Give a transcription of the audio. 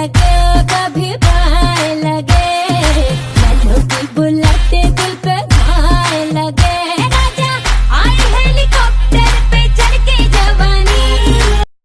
है क्या कभी